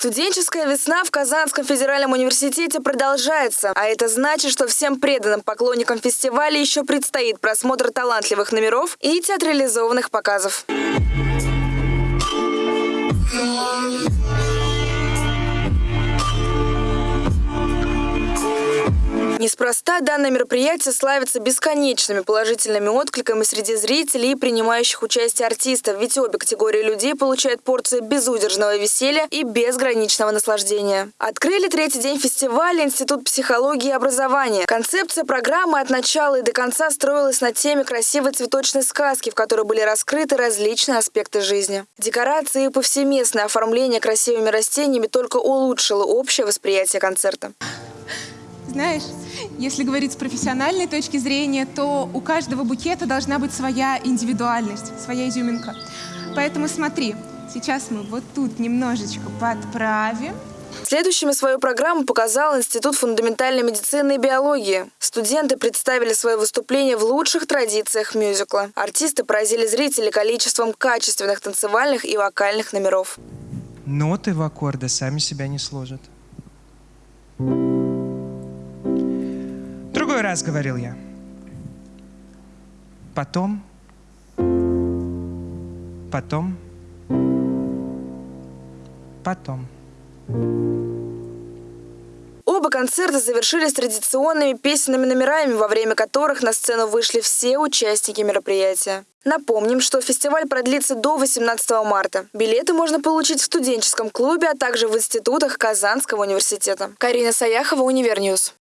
Студенческая весна в Казанском федеральном университете продолжается, а это значит, что всем преданным поклонникам фестиваля еще предстоит просмотр талантливых номеров и театрализованных показов. Неспроста данное мероприятие славится бесконечными положительными откликами среди зрителей и принимающих участие артистов, ведь обе категории людей получают порцию безудержного веселья и безграничного наслаждения. Открыли третий день фестиваля Институт психологии и образования. Концепция программы от начала и до конца строилась на теме красивой цветочной сказки, в которой были раскрыты различные аспекты жизни. Декорации и повсеместное оформление красивыми растениями только улучшило общее восприятие концерта. Знаешь, если говорить с профессиональной точки зрения, то у каждого букета должна быть своя индивидуальность, своя изюминка. Поэтому смотри, сейчас мы вот тут немножечко подправим. Следующими свою программу показал Институт фундаментальной медицины и биологии. Студенты представили свое выступление в лучших традициях мюзикла. Артисты поразили зрителей количеством качественных танцевальных и вокальных номеров. Ноты в аккорды сами себя не сложат. Другой раз говорил я. Потом, потом, потом. Оба концерта завершились традиционными песенными номерами, во время которых на сцену вышли все участники мероприятия. Напомним, что фестиваль продлится до 18 марта. Билеты можно получить в студенческом клубе, а также в институтах Казанского университета. Карина Саяхова, Univer News.